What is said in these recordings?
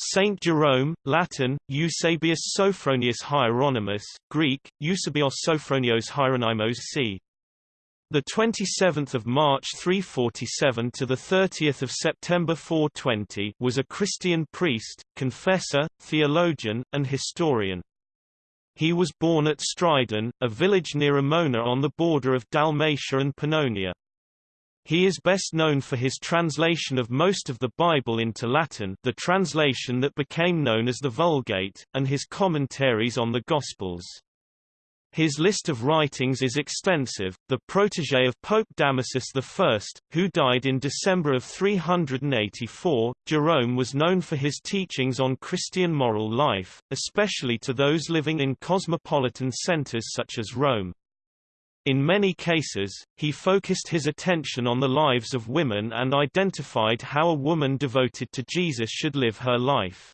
Saint Jerome, Latin, Eusebius Sophronius Hieronymus, Greek, Eusebios Sophronios Hieronymus c. The 27th of March 347 to the 30th of September 420 was a Christian priest, confessor, theologian, and historian. He was born at Stridon, a village near Emona on the border of Dalmatia and Pannonia. He is best known for his translation of most of the Bible into Latin the translation that became known as the Vulgate, and his commentaries on the Gospels. His list of writings is extensive. The protege of Pope Damasus I, who died in December of 384, Jerome was known for his teachings on Christian moral life, especially to those living in cosmopolitan centers such as Rome. In many cases, he focused his attention on the lives of women and identified how a woman devoted to Jesus should live her life.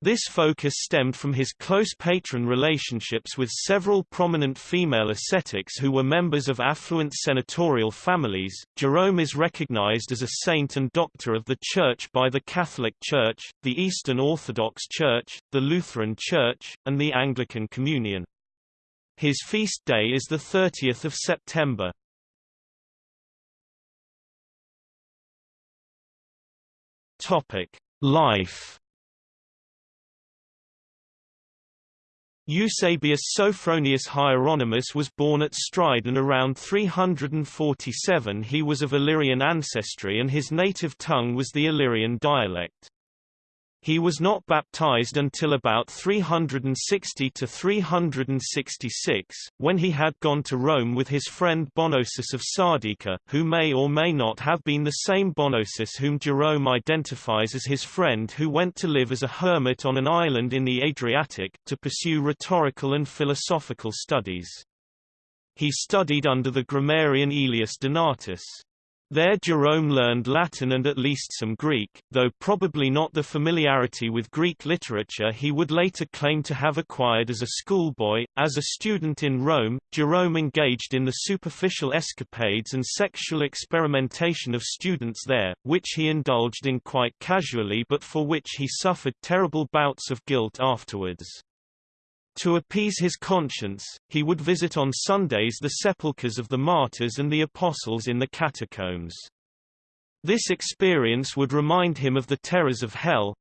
This focus stemmed from his close patron relationships with several prominent female ascetics who were members of affluent senatorial families. Jerome is recognized as a saint and doctor of the Church by the Catholic Church, the Eastern Orthodox Church, the Lutheran Church, and the Anglican Communion. His feast day is the 30th of September. Topic: Life. Eusebius Sophronius Hieronymus was born at Stridon around 347 He was of Illyrian ancestry and his native tongue was the Illyrian dialect. He was not baptized until about 360 to 366, when he had gone to Rome with his friend Bonosus of Sardica, who may or may not have been the same Bonosus whom Jerome identifies as his friend who went to live as a hermit on an island in the Adriatic, to pursue rhetorical and philosophical studies. He studied under the grammarian Aelius Donatus. There Jerome learned Latin and at least some Greek, though probably not the familiarity with Greek literature he would later claim to have acquired as a schoolboy. As a student in Rome, Jerome engaged in the superficial escapades and sexual experimentation of students there, which he indulged in quite casually but for which he suffered terrible bouts of guilt afterwards. To appease his conscience, he would visit on Sundays the sepulchres of the martyrs and the apostles in the catacombs. This experience would remind him of the terrors of hell.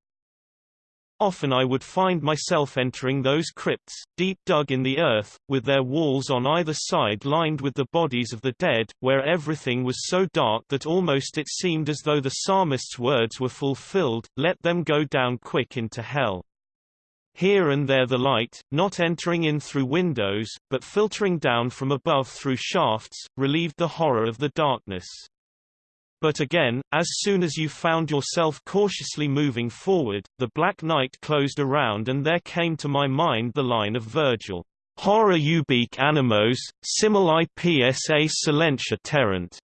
Often I would find myself entering those crypts, deep dug in the earth, with their walls on either side lined with the bodies of the dead, where everything was so dark that almost it seemed as though the psalmist's words were fulfilled, let them go down quick into hell. Here and there the light, not entering in through windows, but filtering down from above through shafts, relieved the horror of the darkness. But again, as soon as you found yourself cautiously moving forward, the black night closed around and there came to my mind the line of Virgil. Horror ubique animos, simul ipsa silentia terrent.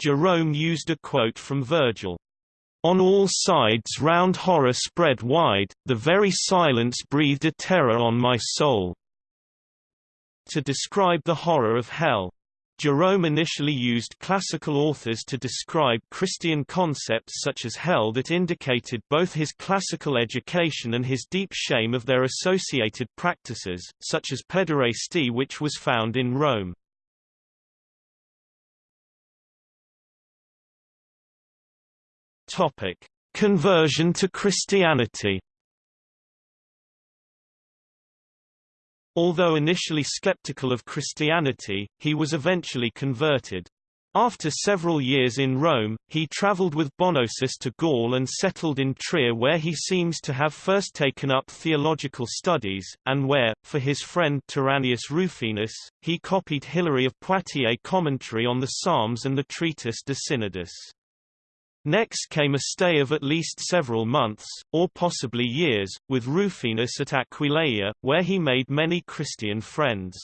Jerome used a quote from Virgil. On all sides round horror spread wide, the very silence breathed a terror on my soul." To describe the horror of hell. Jerome initially used classical authors to describe Christian concepts such as hell that indicated both his classical education and his deep shame of their associated practices, such as pederasty which was found in Rome. Topic: Conversion to Christianity. Although initially skeptical of Christianity, he was eventually converted. After several years in Rome, he traveled with Bonosus to Gaul and settled in Trier where he seems to have first taken up theological studies, and where, for his friend Tyrannius Rufinus, he copied Hilary of Poitiers' commentary on the Psalms and the treatise De Synodis. Next came a stay of at least several months, or possibly years, with Rufinus at Aquileia, where he made many Christian friends.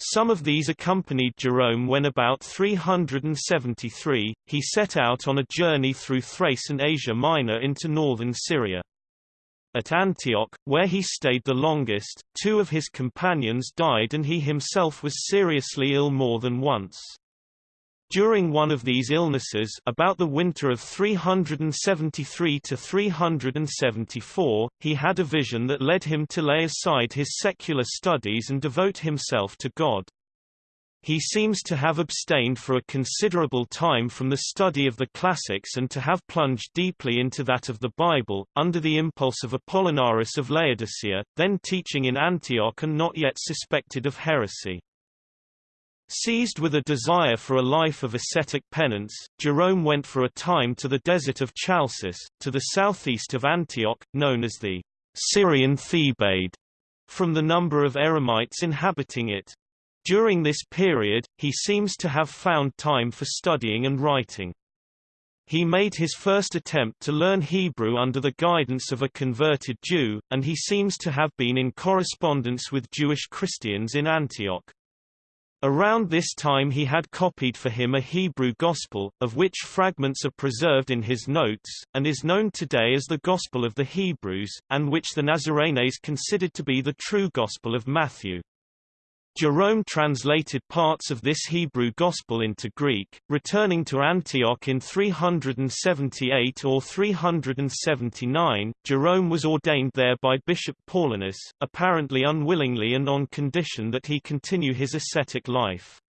Some of these accompanied Jerome when about 373, he set out on a journey through Thrace and Asia Minor into northern Syria. At Antioch, where he stayed the longest, two of his companions died and he himself was seriously ill more than once. During one of these illnesses about the winter of 373 to 374, he had a vision that led him to lay aside his secular studies and devote himself to God. He seems to have abstained for a considerable time from the study of the classics and to have plunged deeply into that of the Bible, under the impulse of Apollinaris of Laodicea, then teaching in Antioch and not yet suspected of heresy. Seized with a desire for a life of ascetic penance, Jerome went for a time to the desert of Chalcis, to the southeast of Antioch, known as the Syrian Thebaid, from the number of Eremites inhabiting it. During this period, he seems to have found time for studying and writing. He made his first attempt to learn Hebrew under the guidance of a converted Jew, and he seems to have been in correspondence with Jewish Christians in Antioch. Around this time he had copied for him a Hebrew Gospel, of which fragments are preserved in his notes, and is known today as the Gospel of the Hebrews, and which the Nazarenes considered to be the true Gospel of Matthew. Jerome translated parts of this Hebrew Gospel into Greek, returning to Antioch in 378 or 379. Jerome was ordained there by Bishop Paulinus, apparently unwillingly and on condition that he continue his ascetic life.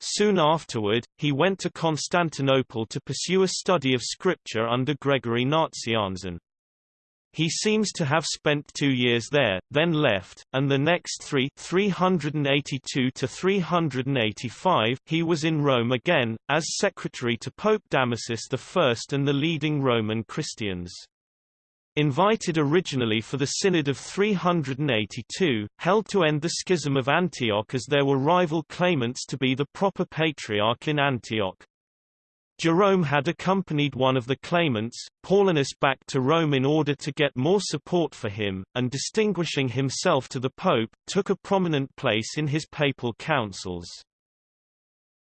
Soon afterward, he went to Constantinople to pursue a study of scripture under Gregory Nazianzen. He seems to have spent two years there, then left, and the next three 382 to 385 he was in Rome again, as secretary to Pope Damasus I and the leading Roman Christians. Invited originally for the Synod of 382, held to end the schism of Antioch as there were rival claimants to be the proper patriarch in Antioch. Jerome had accompanied one of the claimants, Paulinus back to Rome in order to get more support for him, and distinguishing himself to the Pope, took a prominent place in his papal councils.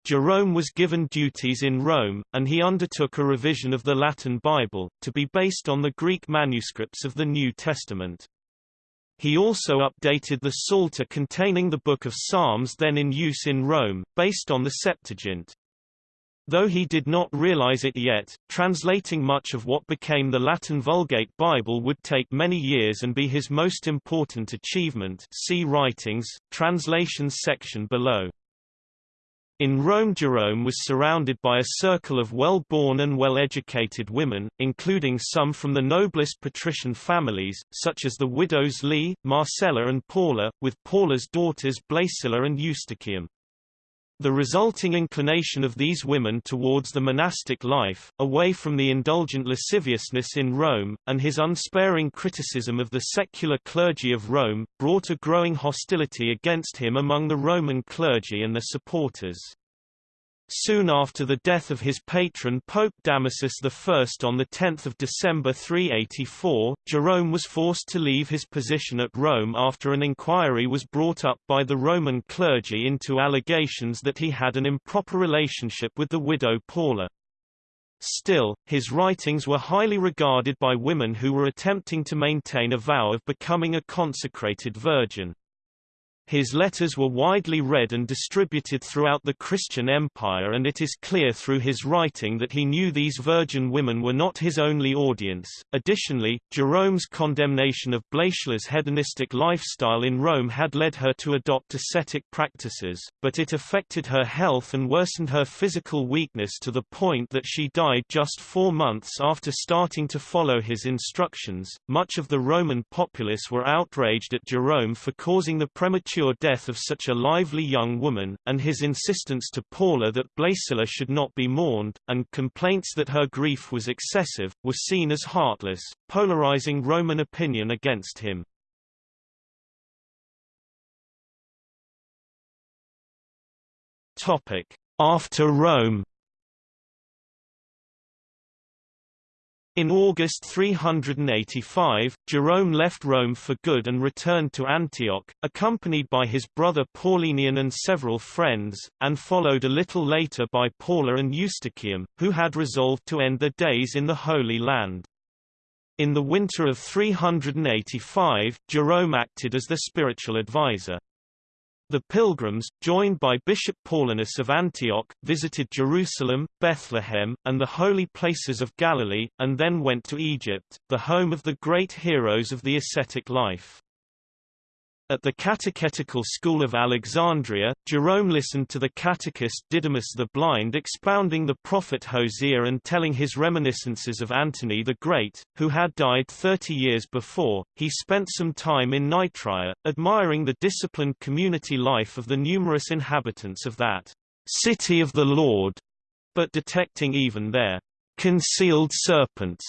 Jerome was given duties in Rome, and he undertook a revision of the Latin Bible, to be based on the Greek manuscripts of the New Testament. He also updated the Psalter containing the Book of Psalms then in use in Rome, based on the Septuagint. Though he did not realize it yet, translating much of what became the Latin Vulgate Bible would take many years and be his most important achievement see Writings, Translations section below. In Rome Jerome was surrounded by a circle of well-born and well-educated women, including some from the noblest patrician families, such as the widows Lee, Marcella and Paula, with Paula's daughters Blaesilla and Eustochium. The resulting inclination of these women towards the monastic life, away from the indulgent lasciviousness in Rome, and his unsparing criticism of the secular clergy of Rome, brought a growing hostility against him among the Roman clergy and their supporters. Soon after the death of his patron Pope Damasus I on 10 December 384, Jerome was forced to leave his position at Rome after an inquiry was brought up by the Roman clergy into allegations that he had an improper relationship with the widow Paula. Still, his writings were highly regarded by women who were attempting to maintain a vow of becoming a consecrated virgin. His letters were widely read and distributed throughout the Christian empire and it is clear through his writing that he knew these virgin women were not his only audience. Additionally, Jerome's condemnation of Blaesilla's hedonistic lifestyle in Rome had led her to adopt ascetic practices, but it affected her health and worsened her physical weakness to the point that she died just four months after starting to follow his instructions. Much of the Roman populace were outraged at Jerome for causing the premature premature death of such a lively young woman, and his insistence to Paula that Blaesilla should not be mourned, and complaints that her grief was excessive, were seen as heartless, polarizing Roman opinion against him. After Rome In August 385, Jerome left Rome for good and returned to Antioch, accompanied by his brother Paulinian and several friends, and followed a little later by Paula and Eustochium, who had resolved to end their days in the Holy Land. In the winter of 385, Jerome acted as their spiritual advisor. The pilgrims, joined by Bishop Paulinus of Antioch, visited Jerusalem, Bethlehem, and the holy places of Galilee, and then went to Egypt, the home of the great heroes of the ascetic life. At the Catechetical School of Alexandria, Jerome listened to the catechist Didymus the Blind expounding the prophet Hosea and telling his reminiscences of Antony the Great, who had died thirty years before. He spent some time in Nitria, admiring the disciplined community life of the numerous inhabitants of that city of the Lord, but detecting even there concealed serpents,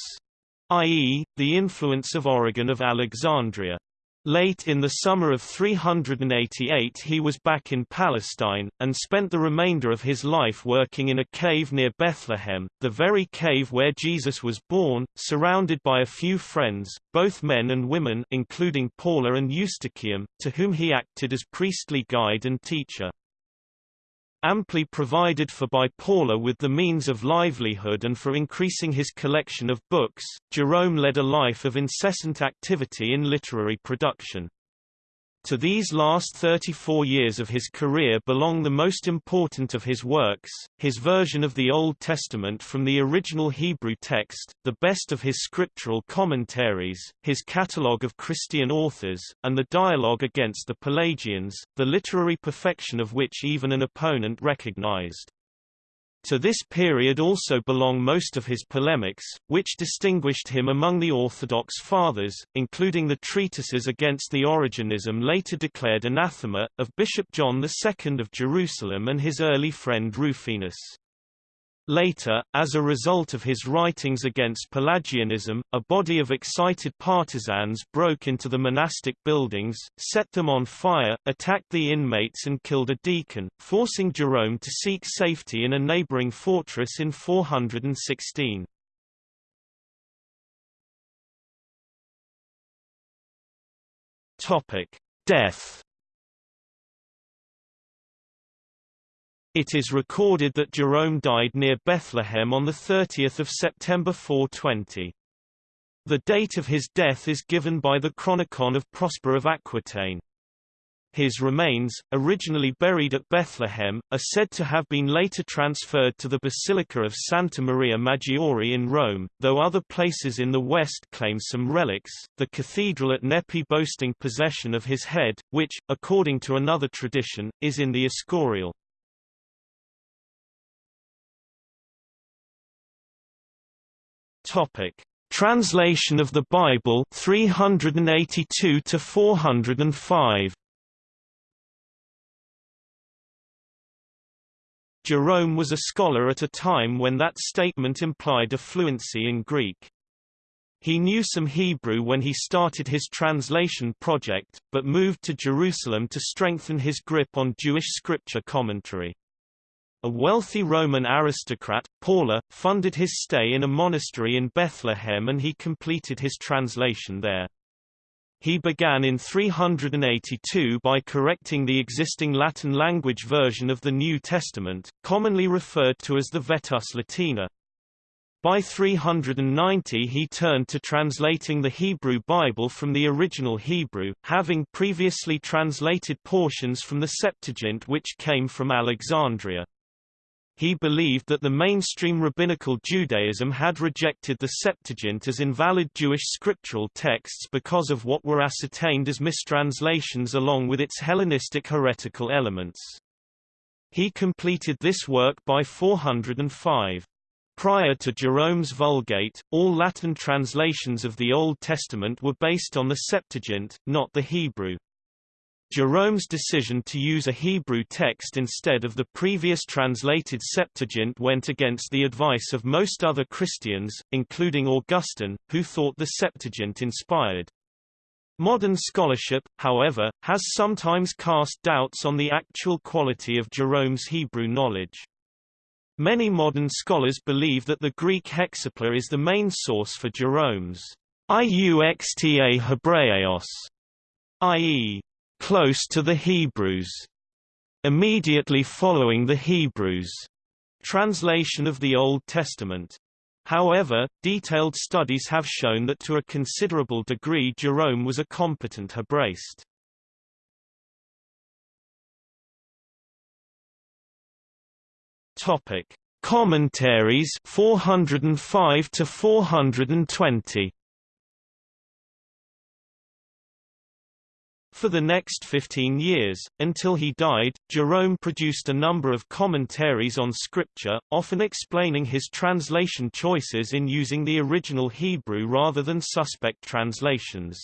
i.e., the influence of Origen of Alexandria. Late in the summer of 388 he was back in Palestine, and spent the remainder of his life working in a cave near Bethlehem, the very cave where Jesus was born, surrounded by a few friends, both men and women including Paula and Eustochium, to whom he acted as priestly guide and teacher amply provided for by Paula with the means of livelihood and for increasing his collection of books, Jerome led a life of incessant activity in literary production. To these last 34 years of his career belong the most important of his works, his version of the Old Testament from the original Hebrew text, the best of his scriptural commentaries, his catalogue of Christian authors, and the dialogue against the Pelagians, the literary perfection of which even an opponent recognized. To this period also belong most of his polemics, which distinguished him among the Orthodox Fathers, including the treatises against the Origenism later declared anathema, of Bishop John II of Jerusalem and his early friend Rufinus. Later, as a result of his writings against Pelagianism, a body of excited partisans broke into the monastic buildings, set them on fire, attacked the inmates and killed a deacon, forcing Jerome to seek safety in a neighboring fortress in 416. Death It is recorded that Jerome died near Bethlehem on 30 September 420. The date of his death is given by the Chronicon of Prosper of Aquitaine. His remains, originally buried at Bethlehem, are said to have been later transferred to the Basilica of Santa Maria Maggiore in Rome, though other places in the west claim some relics, the cathedral at Nepi boasting possession of his head, which, according to another tradition, is in the Escorial. Topic: Translation of the Bible 382 to 405. Jerome was a scholar at a time when that statement implied a fluency in Greek. He knew some Hebrew when he started his translation project, but moved to Jerusalem to strengthen his grip on Jewish scripture commentary. A wealthy Roman aristocrat, Paula, funded his stay in a monastery in Bethlehem and he completed his translation there. He began in 382 by correcting the existing Latin language version of the New Testament, commonly referred to as the Vetus Latina. By 390 he turned to translating the Hebrew Bible from the original Hebrew, having previously translated portions from the Septuagint which came from Alexandria. He believed that the mainstream rabbinical Judaism had rejected the Septuagint as invalid Jewish scriptural texts because of what were ascertained as mistranslations along with its Hellenistic heretical elements. He completed this work by 405. Prior to Jerome's Vulgate, all Latin translations of the Old Testament were based on the Septuagint, not the Hebrew. Jerome's decision to use a Hebrew text instead of the previous translated Septuagint went against the advice of most other Christians, including Augustine, who thought the Septuagint inspired. Modern scholarship, however, has sometimes cast doubts on the actual quality of Jerome's Hebrew knowledge. Many modern scholars believe that the Greek hexapla is the main source for Jerome's Iuxta Hebraeos, i.e close to the Hebrews. Immediately following the Hebrews. Translation of the Old Testament. However, detailed studies have shown that to a considerable degree Jerome was a competent Hebraist. Topic: Commentaries 405 to 420. For the next 15 years, until he died, Jerome produced a number of commentaries on Scripture, often explaining his translation choices in using the original Hebrew rather than suspect translations.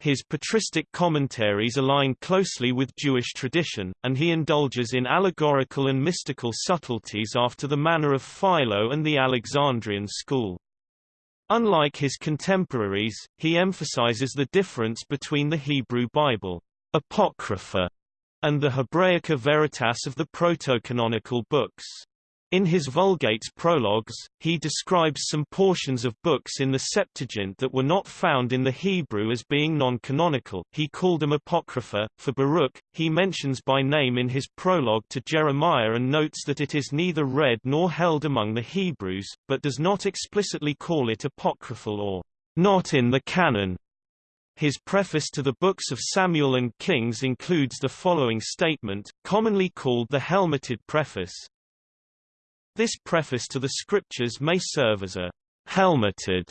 His patristic commentaries align closely with Jewish tradition, and he indulges in allegorical and mystical subtleties after the manner of Philo and the Alexandrian school. Unlike his contemporaries, he emphasizes the difference between the Hebrew Bible, Apocrypha, and the Hebraica Veritas of the proto-canonical books. In his Vulgate's prologues, he describes some portions of books in the Septuagint that were not found in the Hebrew as being non-canonical. He called them apocrypha. For Baruch, he mentions by name in his prologue to Jeremiah and notes that it is neither read nor held among the Hebrews, but does not explicitly call it apocryphal or not in the canon. His preface to the books of Samuel and Kings includes the following statement, commonly called the helmeted preface, this preface to the scriptures may serve as a helmeted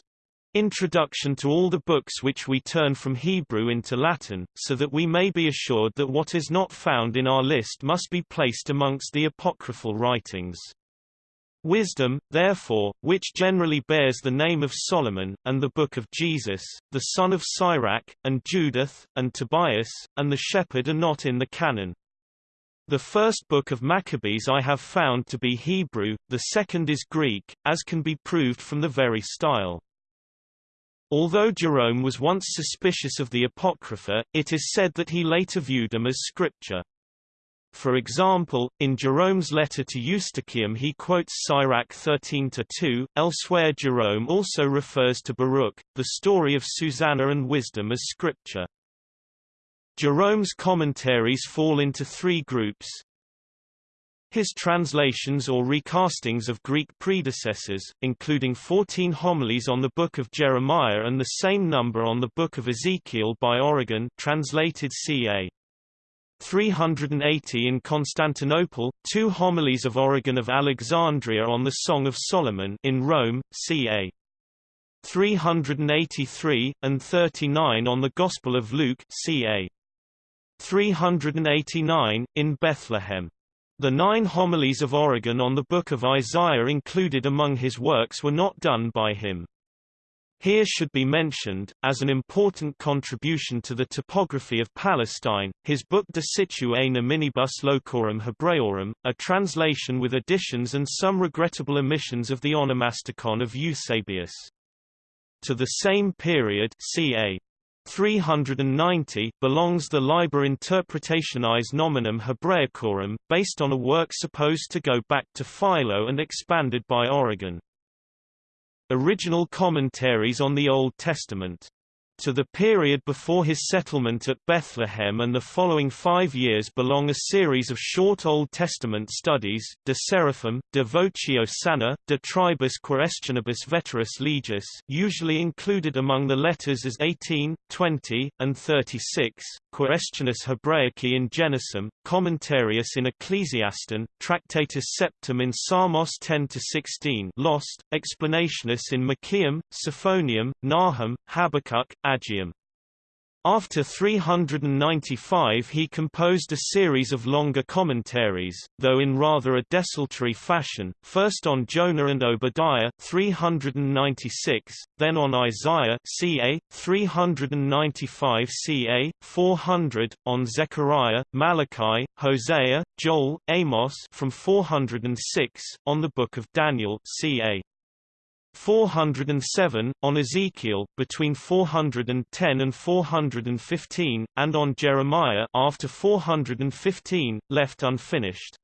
introduction to all the books which we turn from Hebrew into Latin, so that we may be assured that what is not found in our list must be placed amongst the apocryphal writings. Wisdom, therefore, which generally bears the name of Solomon, and the Book of Jesus, the son of Sirach, and Judith, and Tobias, and the Shepherd are not in the canon. The first book of Maccabees I have found to be Hebrew, the second is Greek, as can be proved from the very style. Although Jerome was once suspicious of the Apocrypha, it is said that he later viewed them as scripture. For example, in Jerome's letter to Eustochium he quotes Sirach 13-2, elsewhere Jerome also refers to Baruch, the story of Susanna and wisdom as scripture. Jerome's commentaries fall into three groups. His translations or recastings of Greek predecessors, including 14 homilies on the Book of Jeremiah and the same number on the Book of Ezekiel by Origen translated ca. 380 in Constantinople, two homilies of Origen of Alexandria on the Song of Solomon in Rome, ca. 383, and 39 on the Gospel of Luke ca. 389, in Bethlehem. The nine homilies of Origen on the Book of Isaiah included among his works were not done by him. Here should be mentioned, as an important contribution to the topography of Palestine, his book De situ et nominibus locorum Hebraeorum, a translation with additions and some regrettable omissions of the onomasticon of Eusebius. To the same period ca. 390 belongs the Liber Interpretationis Nominum Hebraicorum, based on a work supposed to go back to Philo and expanded by Origen. Original commentaries on the Old Testament to the period before his settlement at Bethlehem and the following five years belong a series of short Old Testament studies, De Seraphim, De Voce Osanna, De Tribus Quaestionibus Veteris Legis usually included among the letters as 18, 20, and 36, Quaestiones Hebraici in Genesim, Commentarius in Ecclesiaston, Tractatus Septem in Psalmos 10-16 Lost, Explanationes in Michaeam, Sophoniam, Nahum, Habakkuk, Aggaeum. After 395 he composed a series of longer commentaries, though in rather a desultory fashion, first on Jonah and Obadiah 396, then on Isaiah ca. 395 ca. 400, on Zechariah, Malachi, Hosea, Joel, Amos from 406, on the Book of Daniel ca. 407, on Ezekiel between 410 and 415, and on Jeremiah after 415, left unfinished.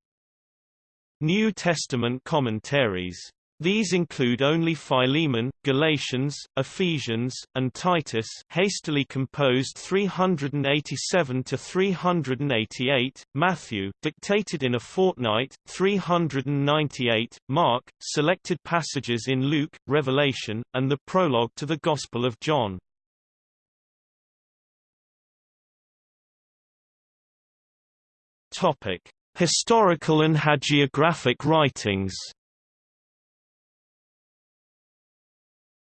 New Testament commentaries these include only Philemon, Galatians, Ephesians, and Titus hastily composed 387 to 388, Matthew dictated in a fortnight 398, Mark selected passages in Luke, Revelation, and the prologue to the Gospel of John. Topic: Historical and hagiographic writings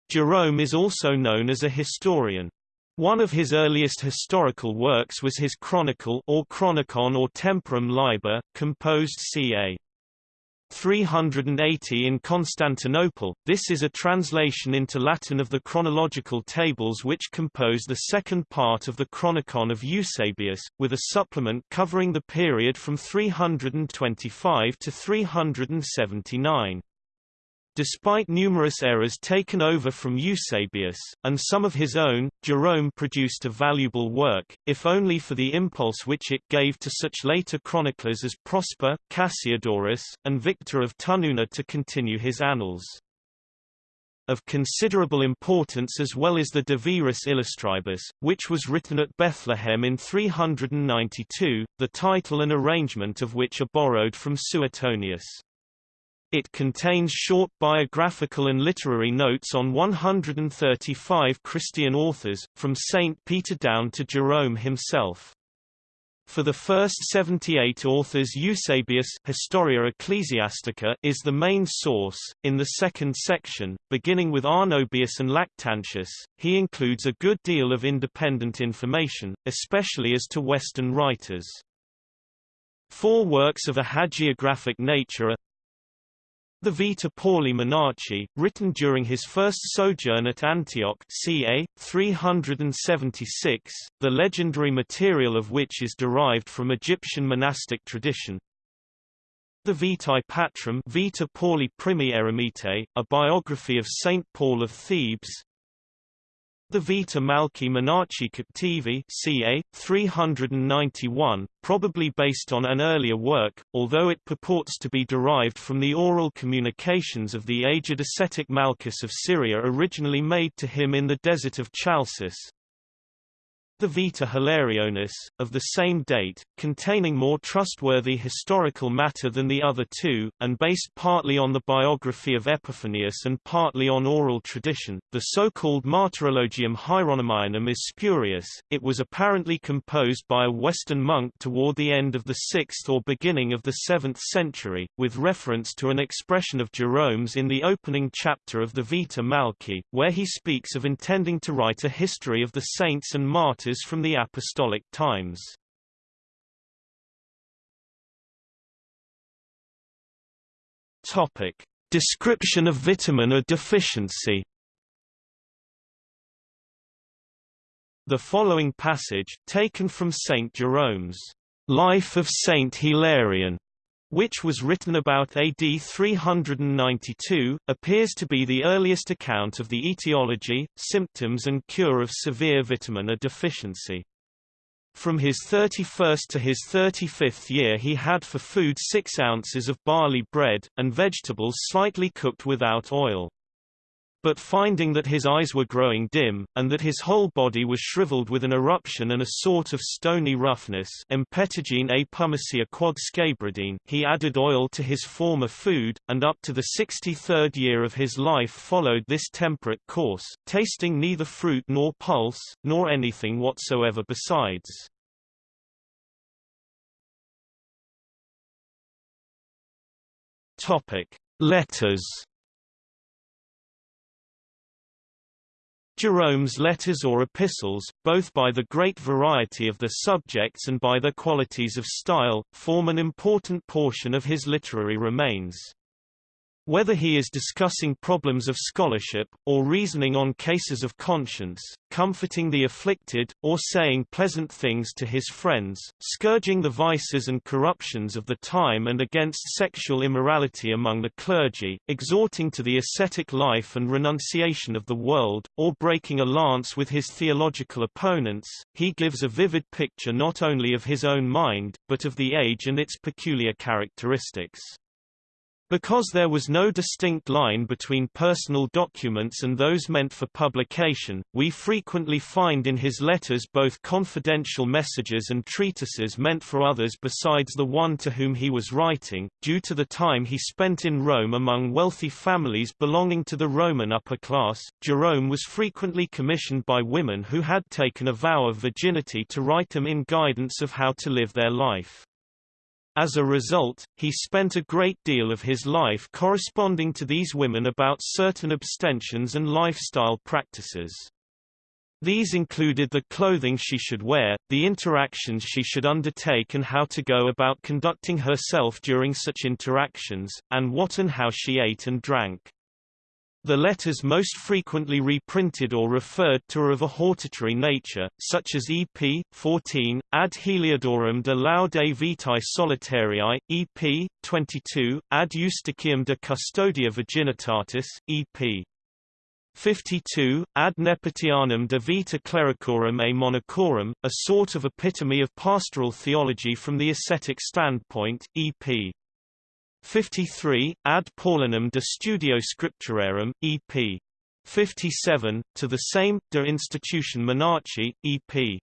Jerome is also known as a historian. One of his earliest historical works was his Chronicle or Chronicon or Temporum Liber, composed ca. 380 in Constantinople. This is a translation into Latin of the chronological tables which compose the second part of the Chronicon of Eusebius, with a supplement covering the period from 325 to 379. Despite numerous errors taken over from Eusebius, and some of his own, Jerome produced a valuable work, if only for the impulse which it gave to such later chroniclers as Prosper, Cassiodorus, and Victor of Tununa to continue his annals. Of considerable importance as well is the De Viris Illustribus, which was written at Bethlehem in 392, the title and arrangement of which are borrowed from Suetonius. It contains short biographical and literary notes on 135 Christian authors, from St. Peter down to Jerome himself. For the first 78 authors Eusebius Historia Ecclesiastica is the main source. In the second section, beginning with Arnobius and Lactantius, he includes a good deal of independent information, especially as to Western writers. Four works of a hagiographic nature are the Vita Pauli Monachi, written during his first sojourn at Antioch ca. 376, the legendary material of which is derived from Egyptian monastic tradition. The Vitae Patrum Vita Pauli Primi Eremitae, a biography of Saint Paul of Thebes, the Vita Malchi Monachi Captivi ca. 391, probably based on an earlier work, although it purports to be derived from the oral communications of the aged ascetic Malchus of Syria originally made to him in the desert of Chalcis, the Vita Hilarionis, of the same date, containing more trustworthy historical matter than the other two, and based partly on the biography of Epiphanius and partly on oral tradition. The so-called Martyrologium Hieronymianum is spurious, it was apparently composed by a Western monk toward the end of the 6th or beginning of the 7th century, with reference to an expression of Jerome's in the opening chapter of the Vita Malchi, where he speaks of intending to write a history of the saints and martyrs from the Apostolic times. Topic: Description of vitamin A deficiency. The following passage, taken from St. Jerome's Life of Saint Hilarion, which was written about AD 392, appears to be the earliest account of the etiology, symptoms and cure of severe vitamin A deficiency. From his 31st to his 35th year he had for food 6 ounces of barley bread, and vegetables slightly cooked without oil. But finding that his eyes were growing dim, and that his whole body was shriveled with an eruption and a sort of stony roughness he added oil to his former food, and up to the sixty-third year of his life followed this temperate course, tasting neither fruit nor pulse, nor anything whatsoever besides. Topic. Letters Jerome's letters or epistles, both by the great variety of their subjects and by their qualities of style, form an important portion of his literary remains. Whether he is discussing problems of scholarship, or reasoning on cases of conscience, comforting the afflicted, or saying pleasant things to his friends, scourging the vices and corruptions of the time and against sexual immorality among the clergy, exhorting to the ascetic life and renunciation of the world, or breaking a lance with his theological opponents, he gives a vivid picture not only of his own mind, but of the age and its peculiar characteristics. Because there was no distinct line between personal documents and those meant for publication, we frequently find in his letters both confidential messages and treatises meant for others besides the one to whom he was writing. Due to the time he spent in Rome among wealthy families belonging to the Roman upper class, Jerome was frequently commissioned by women who had taken a vow of virginity to write him in guidance of how to live their life. As a result, he spent a great deal of his life corresponding to these women about certain abstentions and lifestyle practices. These included the clothing she should wear, the interactions she should undertake and how to go about conducting herself during such interactions, and what and how she ate and drank. The letters most frequently reprinted or referred to are of a hortatory nature, such as EP. 14, Ad Heliodorum de Laude Vitae Solitarii, EP. 22, Ad Eustochium de Custodia Virginitatis, EP. 52, Ad Nepotianum de Vita Clericorum a Monachorum, a sort of epitome of pastoral theology from the ascetic standpoint, EP. 53, Ad Paulinum de Studio Scripturarum, EP. 57, to the same, De Institution Monachi, EP.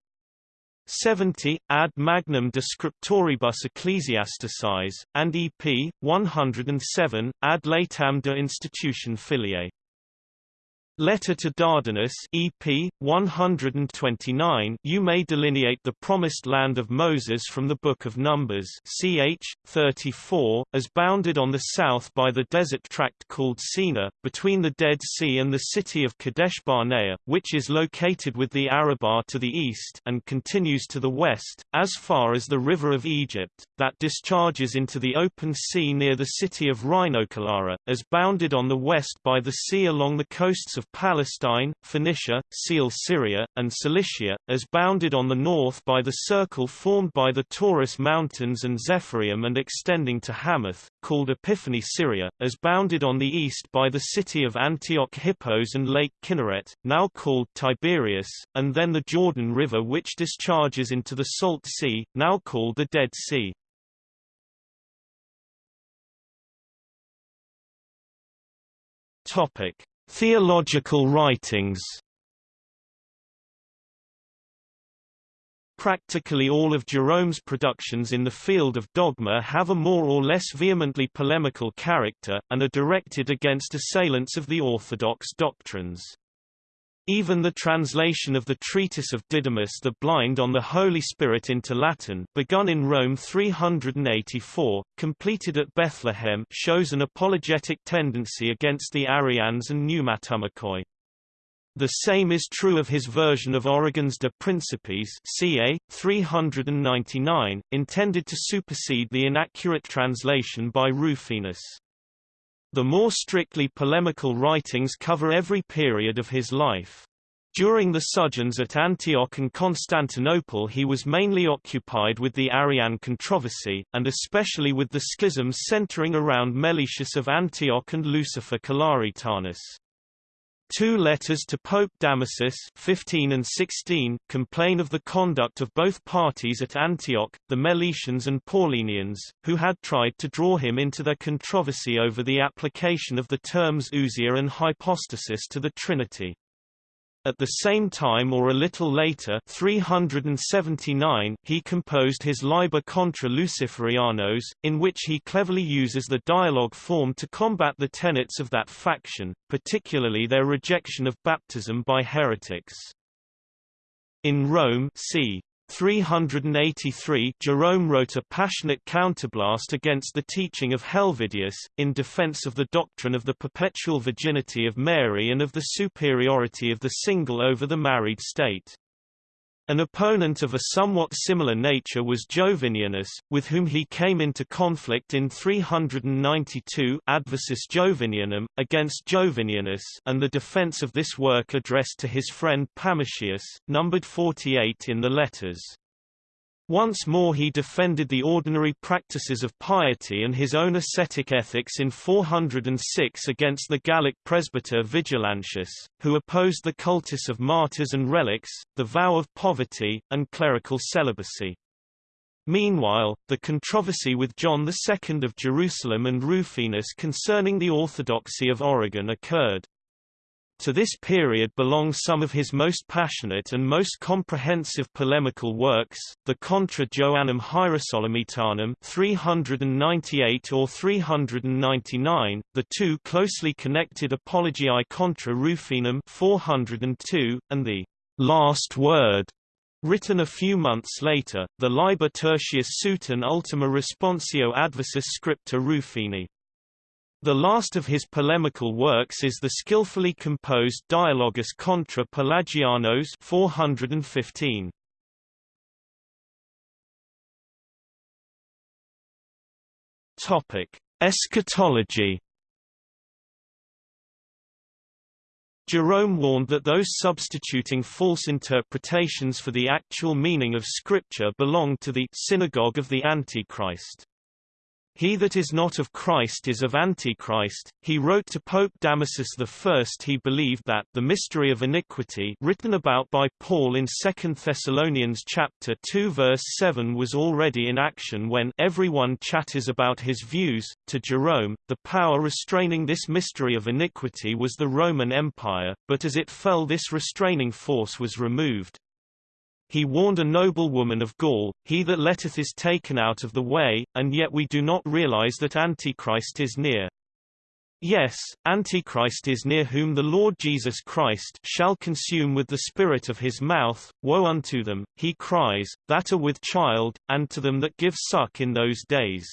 70, Ad Magnum de Scriptoribus Ecclesiasticis, and EP. 107, Ad Laetam de Institution Filiae. Letter to Dardanus EP 129 You may delineate the promised land of Moses from the Book of Numbers ch 34 as bounded on the south by the desert tract called Sina between the Dead Sea and the city of Kadesh Barnea which is located with the Arabah to the east and continues to the west as far as the river of Egypt that discharges into the open sea near the city of Rhinocalara as bounded on the west by the sea along the coasts of of Palestine, Phoenicia, Coele-Syria, and Cilicia, as bounded on the north by the circle formed by the Taurus Mountains and Zephyrium and extending to Hamath, called Epiphania Syria, as bounded on the east by the city of Antioch Hippos and Lake Kinneret, now called Tiberias, and then the Jordan River which discharges into the Salt Sea, now called the Dead Sea. Topic: Theological writings Practically all of Jerome's productions in the field of dogma have a more or less vehemently polemical character, and are directed against assailants of the orthodox doctrines. Even the translation of the treatise of Didymus the Blind on the Holy Spirit into Latin begun in Rome 384, completed at Bethlehem shows an apologetic tendency against the Arians and pneumatomachoi. The same is true of his version of Origen's De Principiis ca. 399, intended to supersede the inaccurate translation by Rufinus. The more strictly polemical writings cover every period of his life. During the sojourns at Antioch and Constantinople he was mainly occupied with the Arian controversy, and especially with the schisms centering around Meletius of Antioch and Lucifer Calaritanus. Two letters to Pope Damasus 15 and 16 complain of the conduct of both parties at Antioch, the Meletians and Paulinians, who had tried to draw him into their controversy over the application of the terms ousia and hypostasis to the Trinity. At the same time or a little later 379, he composed his Liber contra Luciferianos, in which he cleverly uses the dialogue form to combat the tenets of that faction, particularly their rejection of baptism by heretics. In Rome c. 383 Jerome wrote a passionate counterblast against the teaching of Helvidius, in defense of the doctrine of the perpetual virginity of Mary and of the superiority of the single over the married state. An opponent of a somewhat similar nature was Jovinianus, with whom he came into conflict in 392 Adversus Jovinianum, against Jovinianus and the defense of this work addressed to his friend Pammachius, numbered 48 in the letters. Once more he defended the ordinary practices of piety and his own ascetic ethics in 406 against the Gallic presbyter Vigilantius, who opposed the cultus of martyrs and relics, the vow of poverty, and clerical celibacy. Meanwhile, the controversy with John II of Jerusalem and Rufinus concerning the orthodoxy of Origen occurred. To this period belong some of his most passionate and most comprehensive polemical works, the Contra Joannem Hierosolymitanum 398 or 399, the two closely connected Apologiae contra Rufinum 402, and the Last Word Written a few months later, the Liber Tertius Suton Ultima Responsio Adversus Scripta Rufini. The last of his polemical works is the skillfully composed Dialogus contra Pelagianos 415. Topic: Eschatology Jerome warned that those substituting false interpretations for the actual meaning of Scripture belonged to the synagogue of the Antichrist. He that is not of Christ is of Antichrist. He wrote to Pope Damasus I he believed that the mystery of iniquity written about by Paul in 2 Thessalonians chapter 2 verse 7 was already in action when everyone chatters about his views. To Jerome, the power restraining this mystery of iniquity was the Roman Empire, but as it fell this restraining force was removed, he warned a noble woman of Gaul, He that letteth is taken out of the way, and yet we do not realize that Antichrist is near. Yes, Antichrist is near whom the Lord Jesus Christ shall consume with the spirit of his mouth. Woe unto them, he cries, that are with child, and to them that give suck in those days.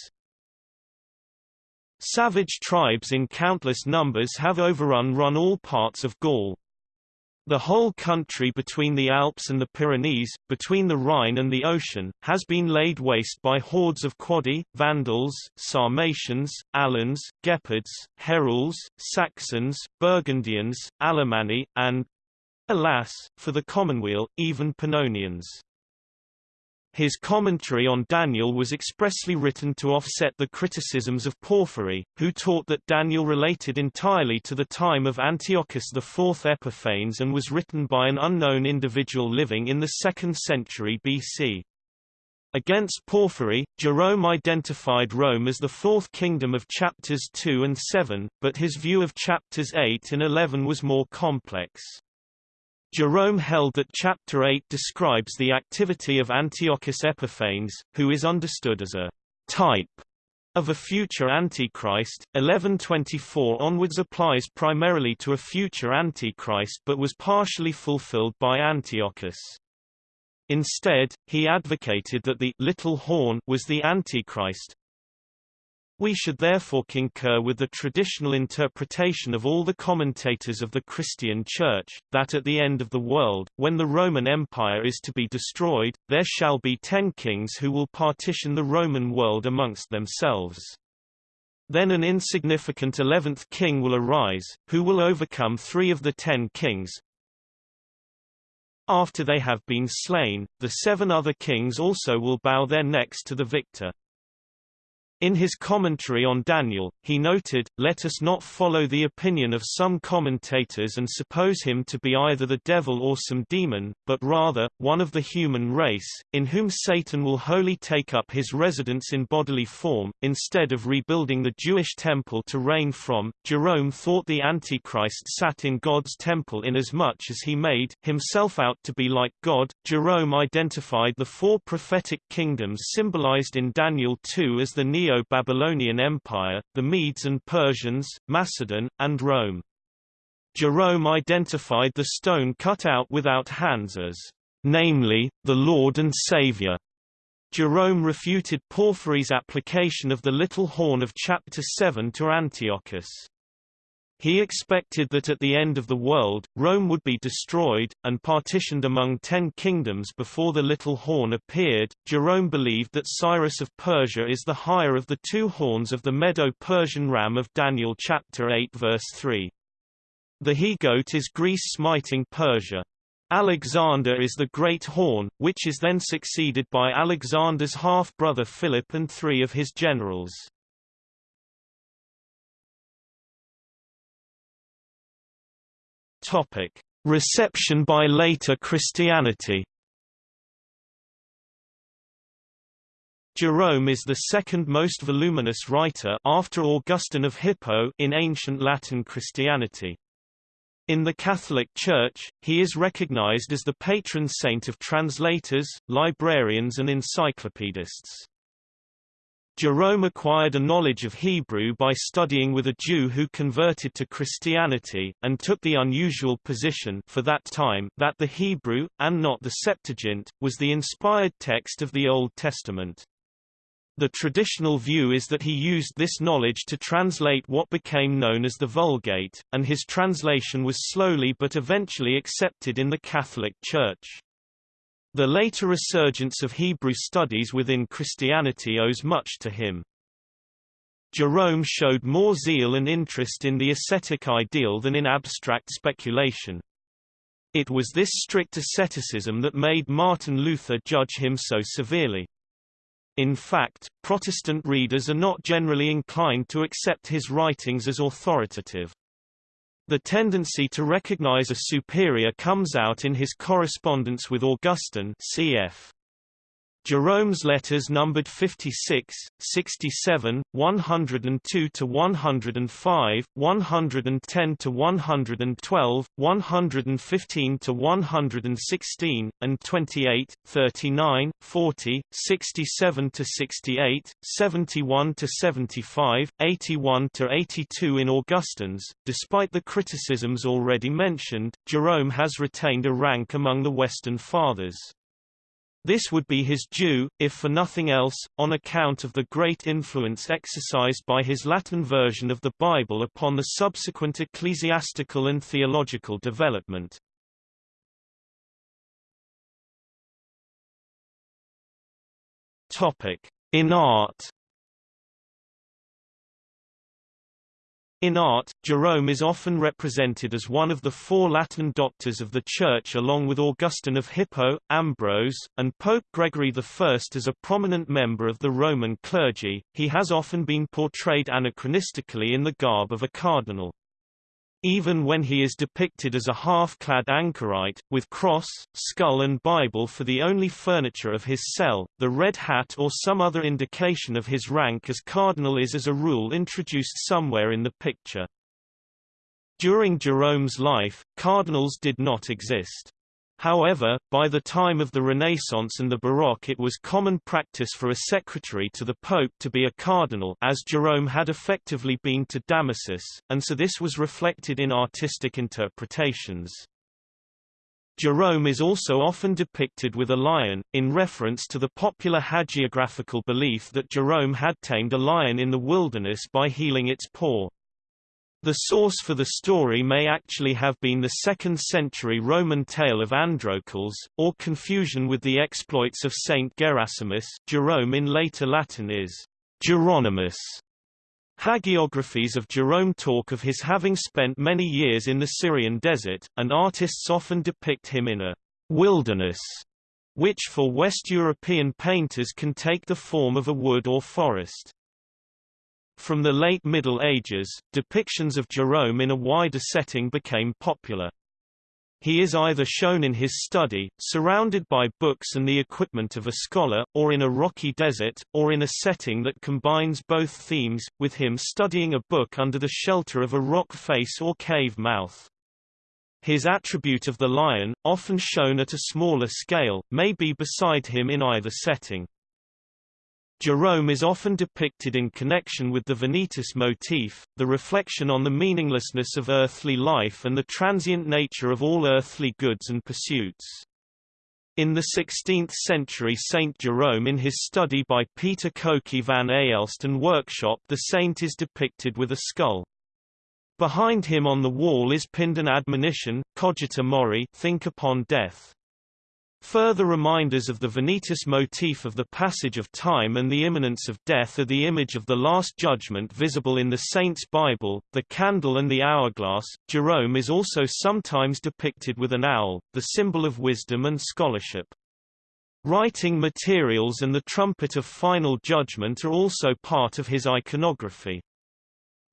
Savage tribes in countless numbers have overrun run all parts of Gaul. The whole country between the Alps and the Pyrenees, between the Rhine and the ocean, has been laid waste by hordes of Quadi, Vandals, Sarmatians, Alans, Gepids, Heruls, Saxons, Burgundians, Alemanni, and, alas, for the commonweal, even Pannonians. His commentary on Daniel was expressly written to offset the criticisms of Porphyry, who taught that Daniel related entirely to the time of Antiochus IV Epiphanes and was written by an unknown individual living in the 2nd century BC. Against Porphyry, Jerome identified Rome as the fourth kingdom of chapters 2 and 7, but his view of chapters 8 and 11 was more complex. Jerome held that Chapter 8 describes the activity of Antiochus Epiphanes, who is understood as a type of a future Antichrist. 1124 onwards applies primarily to a future Antichrist but was partially fulfilled by Antiochus. Instead, he advocated that the little horn was the Antichrist, we should therefore concur with the traditional interpretation of all the commentators of the Christian Church, that at the end of the world, when the Roman Empire is to be destroyed, there shall be ten kings who will partition the Roman world amongst themselves. Then an insignificant eleventh king will arise, who will overcome three of the ten kings, after they have been slain, the seven other kings also will bow their necks to the victor. In his commentary on Daniel, he noted, Let us not follow the opinion of some commentators and suppose him to be either the devil or some demon, but rather, one of the human race, in whom Satan will wholly take up his residence in bodily form, instead of rebuilding the Jewish temple to reign from. Jerome thought the Antichrist sat in God's temple inasmuch as he made himself out to be like God. Jerome identified the four prophetic kingdoms symbolized in Daniel 2 as the Neo Neo-Babylonian Empire, the Medes and Persians, Macedon, and Rome. Jerome identified the stone cut out without hands as, namely, the Lord and Savior. Jerome refuted Porphyry's application of the little horn of chapter 7 to Antiochus. He expected that at the end of the world, Rome would be destroyed, and partitioned among ten kingdoms before the little horn appeared. Jerome believed that Cyrus of Persia is the higher of the two horns of the Medo-Persian ram of Daniel chapter 8 verse 3. The he-goat is Greece smiting Persia. Alexander is the Great Horn, which is then succeeded by Alexander's half-brother Philip and three of his generals. Topic: Reception by later Christianity. Jerome is the second most voluminous writer after Augustine of Hippo in ancient Latin Christianity. In the Catholic Church, he is recognized as the patron saint of translators, librarians and encyclopedists. Jerome acquired a knowledge of Hebrew by studying with a Jew who converted to Christianity, and took the unusual position for that time that the Hebrew, and not the Septuagint, was the inspired text of the Old Testament. The traditional view is that he used this knowledge to translate what became known as the Vulgate, and his translation was slowly but eventually accepted in the Catholic Church. The later resurgence of Hebrew studies within Christianity owes much to him. Jerome showed more zeal and interest in the ascetic ideal than in abstract speculation. It was this strict asceticism that made Martin Luther judge him so severely. In fact, Protestant readers are not generally inclined to accept his writings as authoritative. The tendency to recognize a superior comes out in his correspondence with Augustine cf. Jerome's letters numbered 56, 67, 102 to 105, 110 to 112, 115 to 116, and 28, 39, 40, 67 to 68, 71 to 75, 81 to 82 in Augustine's. Despite the criticisms already mentioned, Jerome has retained a rank among the Western Fathers. This would be his due, if for nothing else, on account of the great influence exercised by his Latin version of the Bible upon the subsequent ecclesiastical and theological development. In art In art, Jerome is often represented as one of the four Latin doctors of the Church along with Augustine of Hippo, Ambrose, and Pope Gregory I. As a prominent member of the Roman clergy, he has often been portrayed anachronistically in the garb of a cardinal. Even when he is depicted as a half-clad anchorite, with cross, skull and Bible for the only furniture of his cell, the red hat or some other indication of his rank as cardinal is as a rule introduced somewhere in the picture. During Jerome's life, cardinals did not exist. However, by the time of the Renaissance and the Baroque it was common practice for a secretary to the Pope to be a cardinal as Jerome had effectively been to Damasus, and so this was reflected in artistic interpretations. Jerome is also often depicted with a lion, in reference to the popular hagiographical belief that Jerome had tamed a lion in the wilderness by healing its paw. The source for the story may actually have been the 2nd century Roman tale of Androcles, or confusion with the exploits of Saint Gerasimus Jerome in later Latin is Geronimus. Hagiographies of Jerome talk of his having spent many years in the Syrian desert, and artists often depict him in a wilderness, which for West European painters can take the form of a wood or forest. From the late Middle Ages, depictions of Jerome in a wider setting became popular. He is either shown in his study, surrounded by books and the equipment of a scholar, or in a rocky desert, or in a setting that combines both themes, with him studying a book under the shelter of a rock face or cave mouth. His attribute of the lion, often shown at a smaller scale, may be beside him in either setting. Jerome is often depicted in connection with the Vanitas motif, the reflection on the meaninglessness of earthly life and the transient nature of all earthly goods and pursuits. In the 16th century Saint Jerome in his study by Peter Coecke van Aelst and workshop the saint is depicted with a skull. Behind him on the wall is pinned an admonition, cogita mori think upon death. Further reminders of the Vanitas motif of the passage of time and the imminence of death are the image of the Last Judgment visible in the Saints' Bible, the candle and the hourglass. Jerome is also sometimes depicted with an owl, the symbol of wisdom and scholarship. Writing materials and the trumpet of final judgment are also part of his iconography.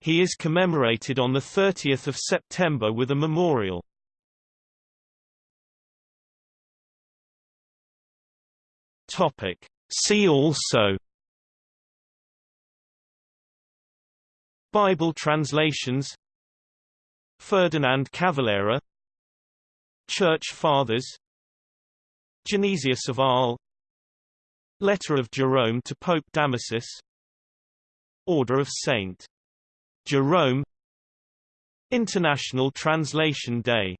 He is commemorated on 30 September with a memorial. Topic. See also Bible translations Ferdinand Cavallera Church Fathers Genesius of Arles Letter of Jerome to Pope Damasus Order of St. Jerome International Translation Day